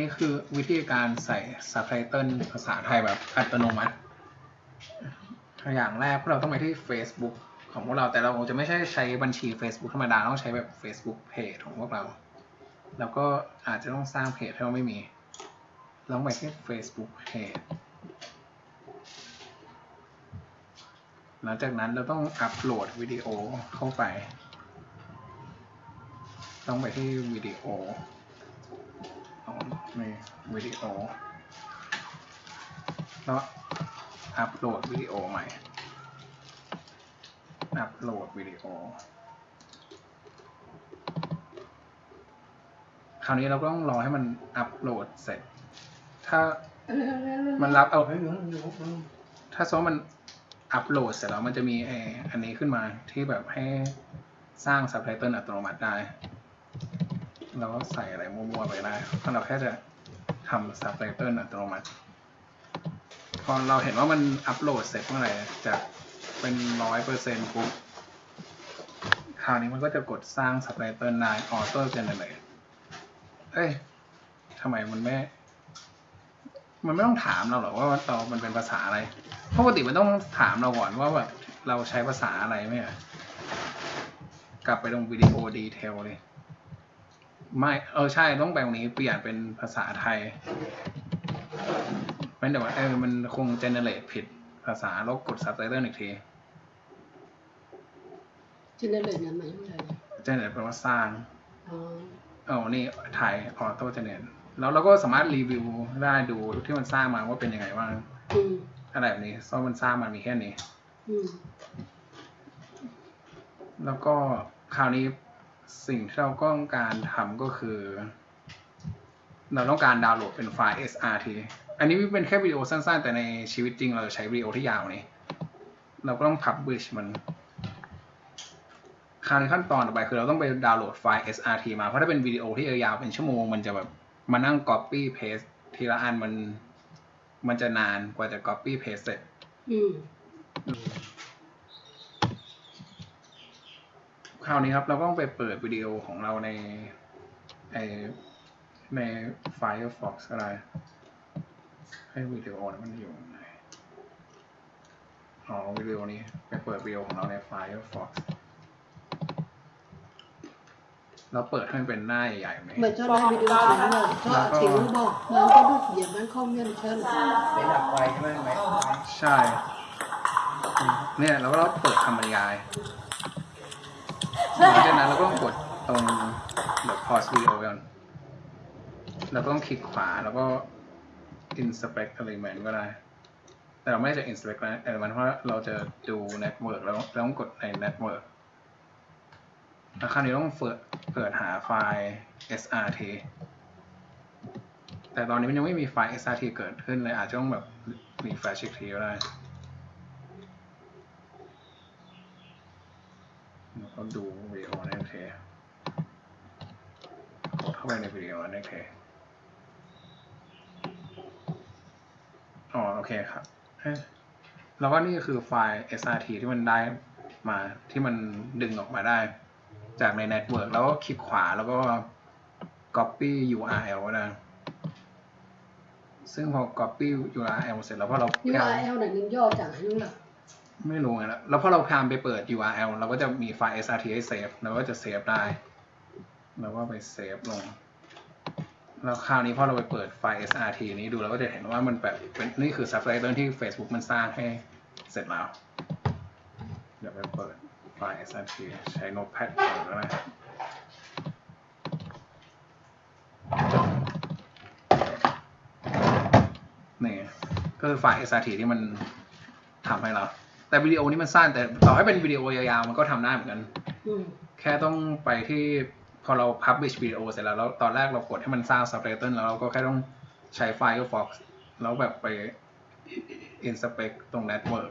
นี่คือวิธีการใส่ซับไตเติลภาษาไทยแบบอัตโนมัติ อย่างแรกพวกเราต้องไปที่ Facebook ของพวกเราแต่เราจะไม่ใช่ใช้บัญชี Facebook ธรรมดาต้องใช้แบบ Facebook Page ของพวกเรา แล้วก็อาจจะต้องสร้างเพจถ้าเราไม่มีลองไปที่ Facebook Page หลังจากนั้นเราต้องอัปโหลดวิดีโอเข้าไป ต้องไปที่วิดีโอ ในวิดีโอแล้วอัปโหลดวิดีโอใหม่ อัปโหลดวิดีโอ คราวนี้เราก็ต้องรอให้มันอัปโหลดเสร็จ ถ้ามันรับเอาถ้าสมมติมันอัปโหลดเสร็จแล้วมันจะมีไออันนี้ขึ้นมาที่แบบให้สร้างซับไตเติลอัตโนมัติได้ เราก็ใส่อะไรมั่วๆไปได้เพราะเราแค่จะทำซับไตเติลอัตโนมัติ พอเราเห็นว่ามันอัปโหลดเสร็จเมื่อไหร่จะเป็นร้อยเปอร์เซ็นต์ปุ๊บคราวนี้มันก็จะกดสร้างซับไตเติลได้ auto generate เอ้ยทำไมมันไม่ มันไม่ต้องถามเราหรอกว่าเรามันเป็นภาษาอะไรปกติมันต้องถามเราก่อนว่าแบบเราใช้ภาษาอะไรไหมอะกลับไปตรง video detail เลย ไม่ เออใช่ต้องไปตรงนี้เปลี่ยนเป็นภาษาไทยไม่แต่ว่าเออมันคงเจเนเรตผิดภาษาแล้วกดซับไตเติลอีกที generate นั้นหมายถึงอะไร generate แปลว่าสร้างอ๋อเอานี่ไทยออโต้ generateแล้วเราก็สามารถรีวิวได้ดูที่มันสร้างมาว่าเป็นยังไงบ้างอืมอะไรแบบนี้เพราะมันสร้างมามีแค่นี้อืมแล้วก็คราวนี้ สิ่งที่เราต้องการทำก็คือ เราต้องการดาวน์โหลดเป็นไฟล์ SRT อันนี้เป็นแค่วิดีโอสั้นๆ แต่ในชีวิตจริงเราใช้วิดีโอที่ยาวนี้ เราก็ต้อง publish มันคราวนี้ขั้นตอนต่อไปคือเราต้องไปดาวน์โหลดไฟล์ SRT มา เพราะถ้าเป็นวิดีโอที่ยาวๆเป็นชั่วโมง มันจะแบบมานั่ง copy paste ทีละอันมัน มันจะนานกว่าจะ copy paste เสร็จ อืม คราวนี้ครับ เราก็ต้องไปเปิดวิดีโอของเราในไอใน Firefox อะไร ให้วิดีโอนั้นมันอยู่ไหนอ๋อวิดีโอนี้ไปเปิดวิดีโอของเราใน Firefox เราเปิดให้มันเป็นหน้าใหญ่ๆไหม mà cho đây video chính là cho chính nó bỏ mà có được điểm bán không nhân chân ไม่ดับไฟใช่ไหมไหมใช่ เนี่ยเราก็ต้องเปิดคำบรรยาย หลังจากนั้นเราก็ต้องกดตรงแบบ pause video ก่อนเราก็ต้องคลิกขวาแล้วก็ inspect element ก็ได้ แต่เราไม่ได้จะ inspect element เพราะเราจะดู network แล้วเราต้องกดใน network แล้วคราวนี้ต้องเปิดเปิดหาไฟล์ srt แต่ตอนนี้มันยังไม่มีไฟล์ srt เกิดขึ้นเลยอาจจะต้องแบบ refresh อีกทีก็ได้ แล้วก็ดูวิดีโอในเคกดเข้าไปในวิดีโอในเคอ๋อโอเคครับแล้วก็นี่คือไฟล์ SRT ที่มันได้มาที่มันดึงออกมาได้ จากในเน็ตเวิร์กแล้วก็คลิกขวาแล้วก็ copy URL นะซึ่งพอ copy URL เสร็จแล้วพอเรา nhưng mà eo này mình do chẳng hạn là ไไม่รู้ไงแล้วแล้วพอเราพามไปเปิด URL เราก็จะมีไฟล์ SRT ให้เซฟเราก็จะเซฟได้เราก็ไปเซฟลง แล้วคราวนี้พอเราไปเปิดไฟล์ SRT นี้ดูเราก็จะเห็นว่ามันแบบเป็นนี่คือ subtitle ที่ Facebook มันสร้างให้เสร็จแล้ว เดี๋ยวไปเปิดไฟล์ SRT ใช้ Notepad เปิดก็ได้นี่ก็คือไฟล์ SRT ที่มันทำให้เรา แต่วิดีโอนี้มันสั้นแต่ต่อให้เป็นวิดีโอยาวๆมันก็ทำได้เหมือนกัน ừ. แค่ต้องไปที่พอเรา publish วิดีโอเสร็จแล้วแล้วตอนแรกเรากดให้มันสร้าง subtitle แล้วเราก็แค่ต้องใช้ Firefox แล้วแบบไป inspect ตรง network